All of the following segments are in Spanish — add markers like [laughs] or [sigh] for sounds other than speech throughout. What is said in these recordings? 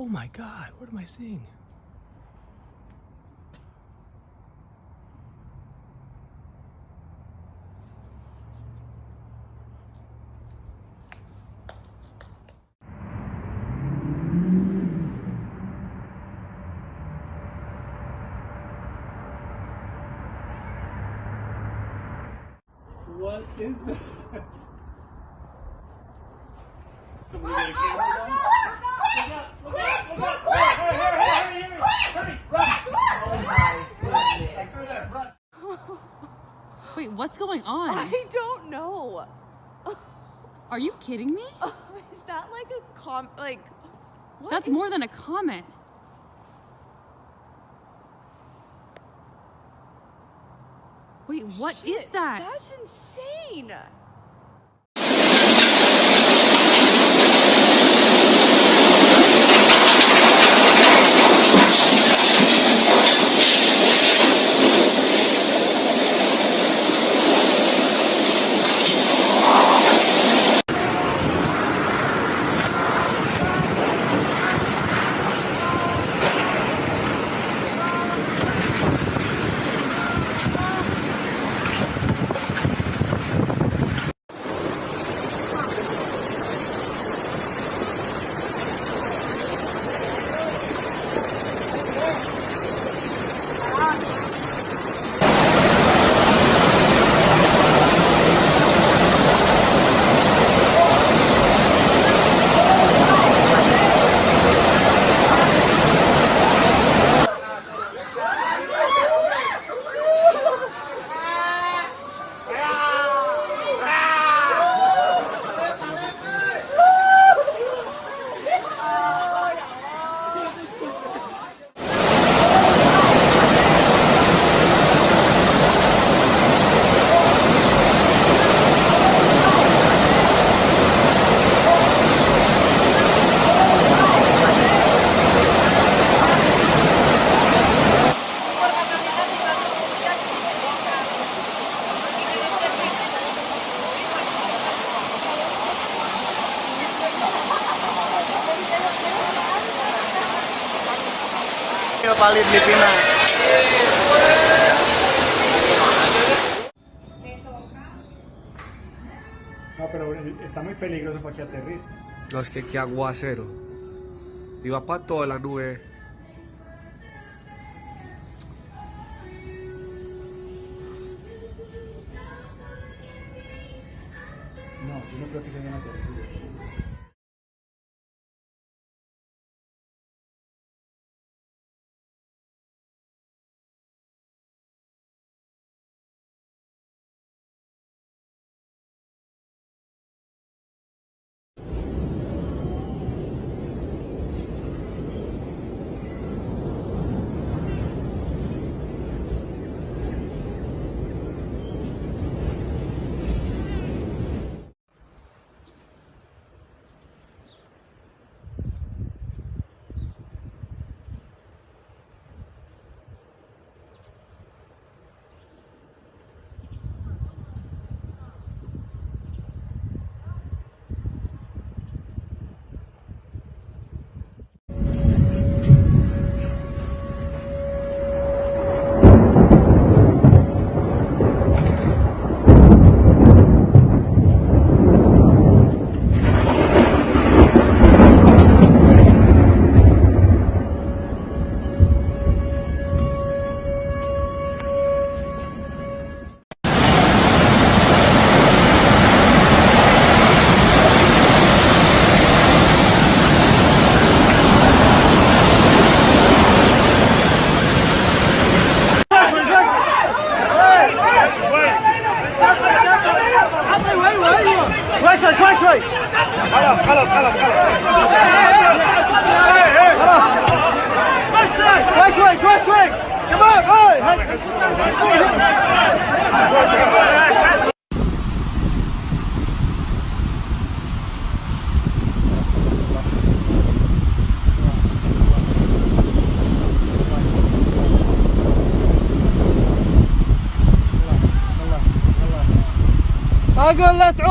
Oh my god, what am I seeing? Going on? I don't know. [laughs] Are you kidding me? [laughs] Is that like a com like what? That's more than a comment. Wait, what is Shit, that? That's insane. Paling Filipina. No, pero está muy peligroso para que aterrice. No, es que qué aguacero. Iba para toda la nube. No, yo no creo que se vayan a aterrizar.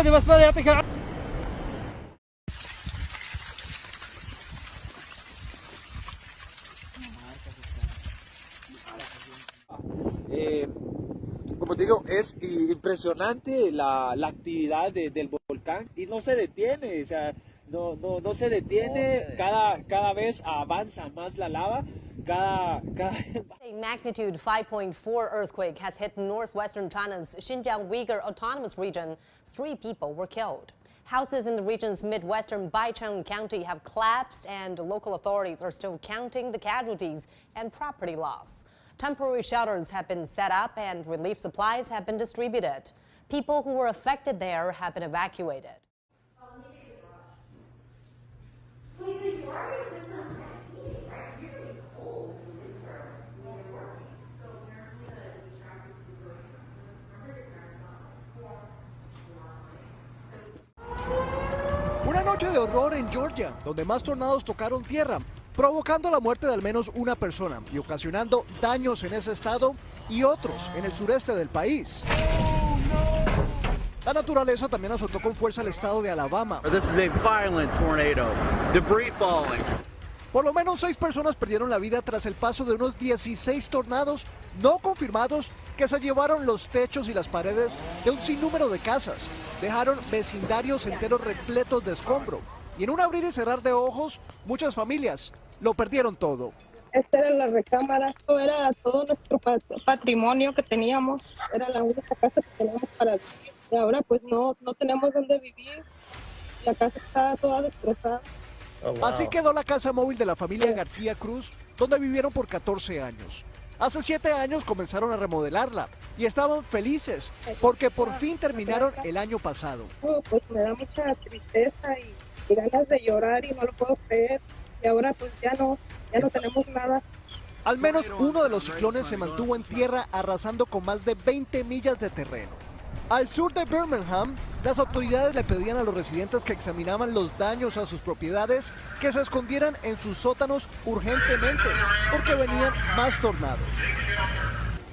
عمودي بس بدي يعطيك como digo, es impresionante la, la actividad de, del volcán y no se detiene, o sea, no, no, no se detiene, cada, cada vez avanza más la lava. Cada, cada A magnitude 5.4 earthquake has hit northwestern China's Xinjiang Uyghur Autonomous Region. Three people were killed. Houses in the region's midwestern Baicheng County have collapsed, and local authorities are still counting the casualties and property loss. Temporary shelters have been set up, and relief supplies have been distributed. People who were affected there have been evacuated. Noche de horror en Georgia, donde más tornados tocaron tierra, provocando la muerte de al menos una persona y ocasionando daños en ese estado y otros en el sureste del país. La naturaleza también azotó con fuerza el estado de Alabama. This is a violent tornado. Debris falling. Por lo menos seis personas perdieron la vida tras el paso de unos 16 tornados no confirmados que se llevaron los techos y las paredes de un sinnúmero de casas. Dejaron vecindarios enteros repletos de escombro. Y en un abrir y cerrar de ojos, muchas familias lo perdieron todo. Esta era la recámara, esto era todo nuestro pat- patrimonio que teníamos, era la única casa que teníamos para vivir. Y ahora pues no, no tenemos dónde vivir, la casa está toda destrozada. Así quedó la casa móvil de la familia García Cruz, donde vivieron por 14 años. Hace 7 años comenzaron a remodelarla y estaban felices porque por fin terminaron el año pasado. Oh, pues me da mucha tristeza y, y ganas de llorar y no lo puedo creer. Y ahora pues ya no, ya no tenemos nada. Al menos uno de los ciclones se mantuvo en tierra arrasando con más de 20 millas de terreno. Al sur de Birmingham, las autoridades le pedían a los residentes que examinaban los daños a sus propiedades que se escondieran en sus sótanos urgentemente porque venían más tornados.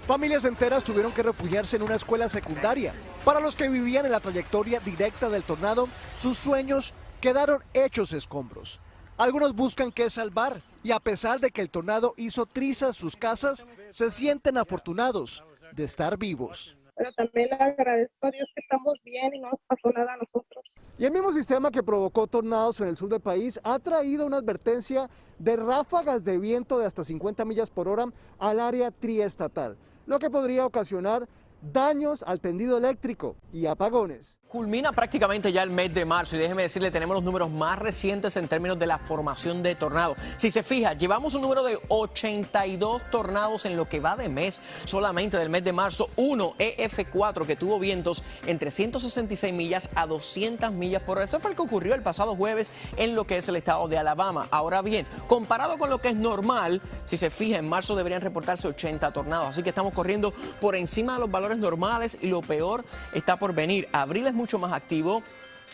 Familias enteras tuvieron que refugiarse en una escuela secundaria. Para los que vivían en la trayectoria directa del tornado, sus sueños quedaron hechos escombros. Algunos buscan qué salvar y a pesar de que el tornado hizo trizas sus casas, se sienten afortunados de estar vivos. Pero también le agradezco a Dios que estamos bien y no nos pasó nada a nosotros. Y el mismo sistema que provocó tornados en el sur del país ha traído una advertencia de ráfagas de viento de hasta 50 millas por hora al área triestatal, lo que podría ocasionar daños al tendido eléctrico y apagones. Culmina prácticamente ya el mes de marzo y déjeme decirle, tenemos los números más recientes en términos de la formación de tornados. Si se fija, llevamos un número de 82 tornados en lo que va de mes solamente del mes de marzo. Uno, EF4, que tuvo vientos entre 166 millas a 200 millas por hora. Eso fue lo que ocurrió el pasado jueves en lo que es el estado de Alabama. Ahora bien, comparado con lo que es normal, si se fija, en marzo deberían reportarse 80 tornados. Así que estamos corriendo por encima de los valores normales y lo peor está por venir. Abril es mucho más activo.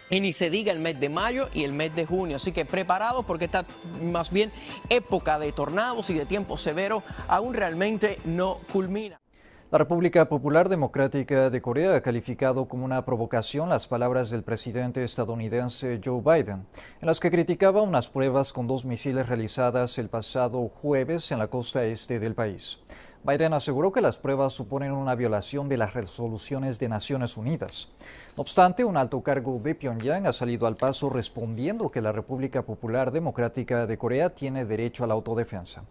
Y ni se diga el mes de mayo y el mes de junio. Así que preparados porque esta más bien época de tornados y de tiempo severo aún realmente no culmina. La República Popular Democrática de Corea ha calificado como una provocación las palabras del presidente estadounidense Joe Biden, en las que criticaba unas pruebas con dos misiles realizadas el pasado jueves en la costa este del país. Biden aseguró que las pruebas suponen una violación de las resoluciones de Naciones Unidas. No obstante, un alto cargo de Pyongyang ha salido al paso respondiendo que la República Popular Democrática de Corea tiene derecho a la autodefensa.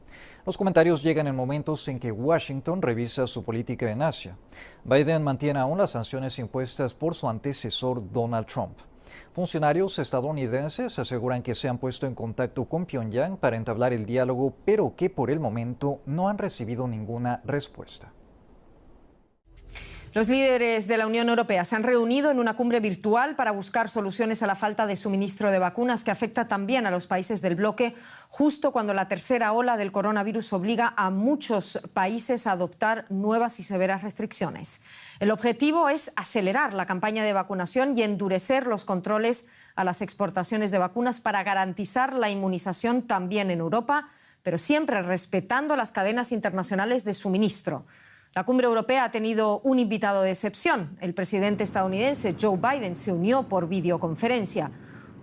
Los comentarios llegan en momentos en que Washington revisa su política en Asia. Biden mantiene aún las sanciones impuestas por su antecesor Donald Trump. Funcionarios estadounidenses aseguran que se han puesto en contacto con Pyongyang para entablar el diálogo, pero que por el momento no han recibido ninguna respuesta. Los líderes de la Unión Europea se han reunido en una cumbre virtual para buscar soluciones a la falta de suministro de vacunas que afecta también a los países del bloque, justo cuando la tercera ola del coronavirus obliga a muchos países a adoptar nuevas y severas restricciones. El objetivo es acelerar la campaña de vacunación y endurecer los controles a las exportaciones de vacunas para garantizar la inmunización también en Europa, pero siempre respetando las cadenas internacionales de suministro. La cumbre europea ha tenido un invitado de excepción. El presidente estadounidense Joe Biden se unió por videoconferencia.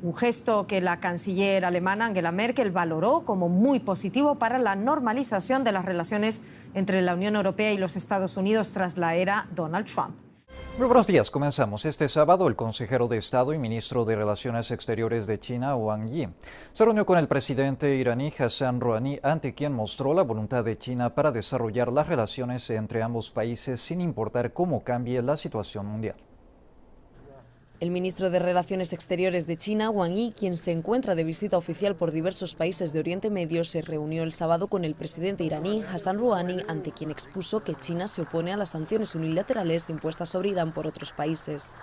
un gesto que la canciller alemana Angela Merkel valoró como muy positivo para la normalización de las relaciones entre la Unión Europea y los Estados Unidos tras la era Donald Trump. Buenos días, comenzamos. Este sábado el consejero de Estado y ministro de Relaciones Exteriores de China, Wang Yi, se reunió con el presidente iraní Hassan Rouhani, ante quien mostró la voluntad de China para desarrollar las relaciones entre ambos países sin importar cómo cambie la situación mundial. El ministro de Relaciones Exteriores de China, Wang Yi, quien se encuentra de visita oficial por diversos países de Oriente Medio, se reunió el sábado con el presidente iraní Hassan Rouhani, ante quien expuso que China se opone a las sanciones unilaterales impuestas sobre Irán por otros países.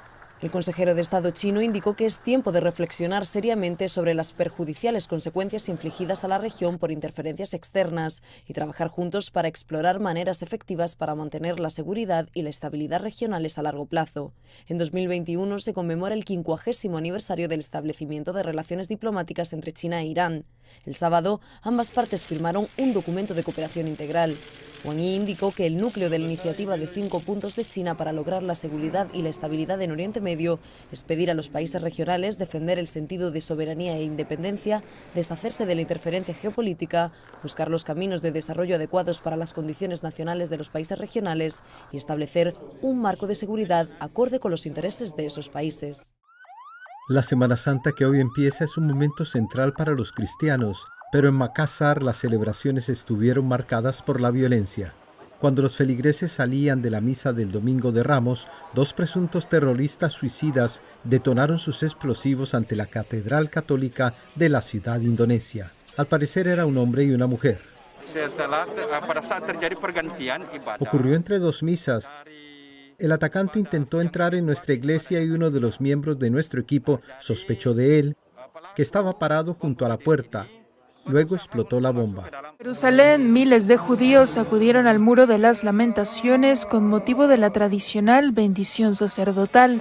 El consejero de Estado chino indicó que es tiempo de reflexionar seriamente sobre las perjudiciales consecuencias infligidas a la región por interferencias externas y trabajar juntos para explorar maneras efectivas para mantener la seguridad y la estabilidad regionales a largo plazo. En 2021 se conmemora el 50 aniversario del establecimiento de relaciones diplomáticas entre China e Irán. El sábado, ambas partes firmaron un documento de cooperación integral. Wang Yi indicó que el núcleo de la iniciativa de cinco puntos de China para lograr la seguridad y la estabilidad en Oriente Medio es pedir a los países regionales defender el sentido de soberanía e independencia, deshacerse de la interferencia geopolítica, buscar los caminos de desarrollo adecuados para las condiciones nacionales de los países regionales y establecer un marco de seguridad acorde con los intereses de esos países. La Semana Santa que hoy empieza es un momento central para los cristianos pero en Makassar las celebraciones estuvieron marcadas por la violencia. Cuando los feligreses salían de la misa del Domingo de Ramos, dos presuntos terroristas suicidas detonaron sus explosivos ante la Catedral Católica de la ciudad indonesia. Al parecer era un hombre y una mujer. Ocurrió entre dos misas. El atacante intentó entrar en nuestra iglesia y uno de los miembros de nuestro equipo sospechó de él, que estaba parado junto a la puerta. Luego explotó la bomba. En Jerusalén, miles de judíos acudieron al Muro de las Lamentaciones con motivo de la tradicional bendición sacerdotal.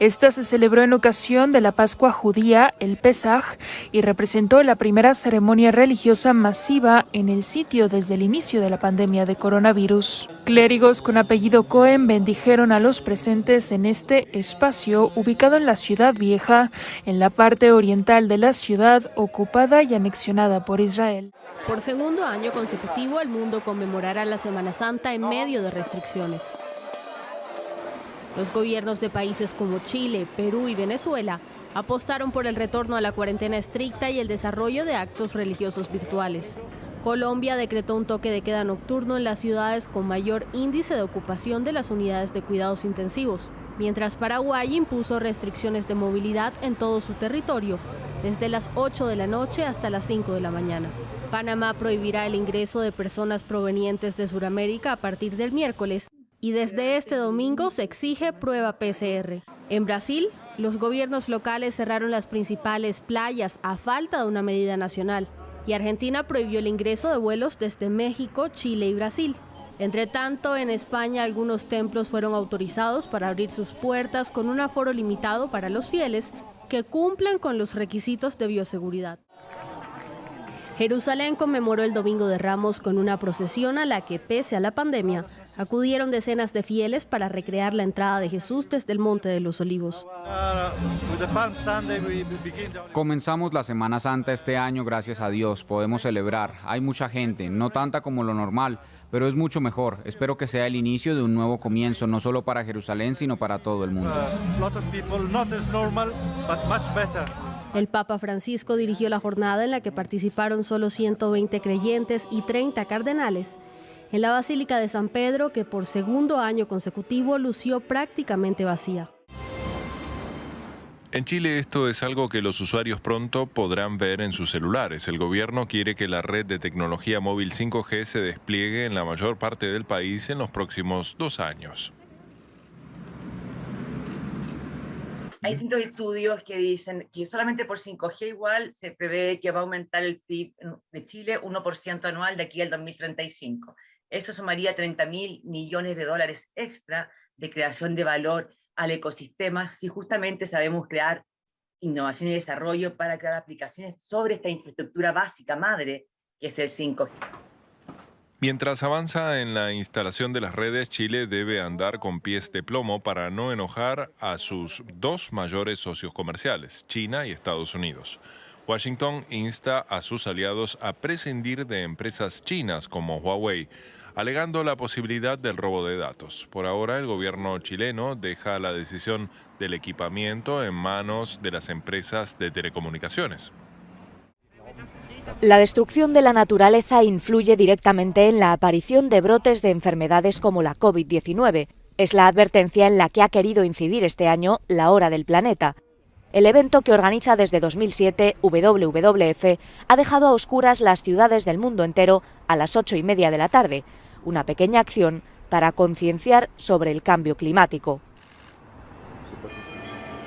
Esta se celebró en ocasión de la Pascua judía, el Pesaj, y representó la primera ceremonia religiosa masiva en el sitio desde el inicio de la pandemia de coronavirus. Clérigos con apellido Cohen bendijeron a los presentes en este espacio ubicado en la ciudad vieja, en la parte oriental de la ciudad ocupada y anexionada por Israel. Por segundo año consecutivo, el mundo conmemorará la Semana Santa en medio de restricciones. Los gobiernos de países como Chile, Perú y Venezuela apostaron por el retorno a la cuarentena estricta y el desarrollo de actos religiosos virtuales. Colombia decretó un toque de queda nocturno en las ciudades con mayor índice de ocupación de las unidades de cuidados intensivos, mientras Paraguay impuso restricciones de movilidad en todo su territorio, desde las 8 de la noche hasta las 5 de la mañana. Panamá prohibirá el ingreso de personas provenientes de Sudamérica a partir del miércoles y desde este domingo se exige prueba PCR. En Brasil, los gobiernos locales cerraron las principales playas a falta de una medida nacional y Argentina prohibió el ingreso de vuelos desde México, Chile y Brasil. Entre tanto, en España algunos templos fueron autorizados para abrir sus puertas con un aforo limitado para los fieles que cumplan con los requisitos de bioseguridad. Jerusalén conmemoró el Domingo de Ramos con una procesión a la que, pese a la pandemia, acudieron decenas de fieles para recrear la entrada de Jesús desde el Monte de los Olivos. Comenzamos la Semana Santa este año, gracias a Dios, podemos celebrar. Hay mucha gente, no tanta como lo normal, pero es mucho mejor. Espero que sea el inicio de un nuevo comienzo, no solo para Jerusalén, sino para todo el mundo. El Papa Francisco dirigió la jornada en la que participaron solo 120 creyentes y 30 cardenales en la Basílica de San Pedro, que por segundo año consecutivo lució prácticamente vacía. En Chile esto es algo que los usuarios pronto podrán ver en sus celulares. El gobierno quiere que la red de tecnología móvil 5G se despliegue en la mayor parte del país en los próximos dos años. Hay distintos estudios que dicen que solamente por 5G igual se prevé que va a aumentar el PIB de Chile 1% anual de aquí al 2035. Eso sumaría 30 mil millones de dólares extra de creación de valor al ecosistema si justamente sabemos crear innovación y desarrollo para crear aplicaciones sobre esta infraestructura básica madre que es el 5G. Mientras avanza en la instalación de las redes, Chile debe andar con pies de plomo para no enojar a sus dos mayores socios comerciales, China y Estados Unidos. Washington insta a sus aliados a prescindir de empresas chinas como Huawei, alegando la posibilidad del robo de datos. Por ahora, el gobierno chileno deja la decisión del equipamiento en manos de las empresas de telecomunicaciones. La destrucción de la naturaleza influye directamente en la aparición de brotes de enfermedades como la COVID-19. Es la advertencia en la que ha querido incidir este año la Hora del Planeta. El evento que organiza desde 2007 WWF ha dejado a oscuras las ciudades del mundo entero a las ocho y media de la tarde, una pequeña acción para concienciar sobre el cambio climático.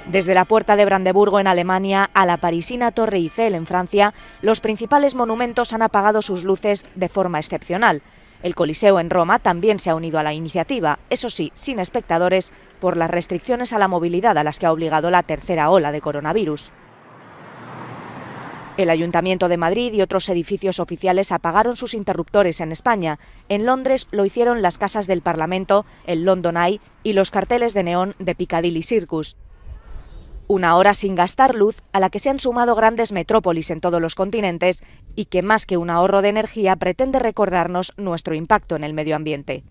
Desde la Puerta de Brandeburgo en Alemania a la parisina Torre Eiffel en Francia, los principales monumentos han apagado sus luces de forma excepcional. El Coliseo en Roma también se ha unido a la iniciativa, eso sí, sin espectadores, por las restricciones a la movilidad a las que ha obligado la tercera ola de coronavirus. El Ayuntamiento de Madrid y otros edificios oficiales apagaron sus interruptores en España. En Londres lo hicieron las casas del Parlamento, el London Eye y los carteles de neón de Piccadilly Circus. Una hora sin gastar luz a la que se han sumado grandes metrópolis en todos los continentes y que más que un ahorro de energía pretende recordarnos nuestro impacto en el medio ambiente.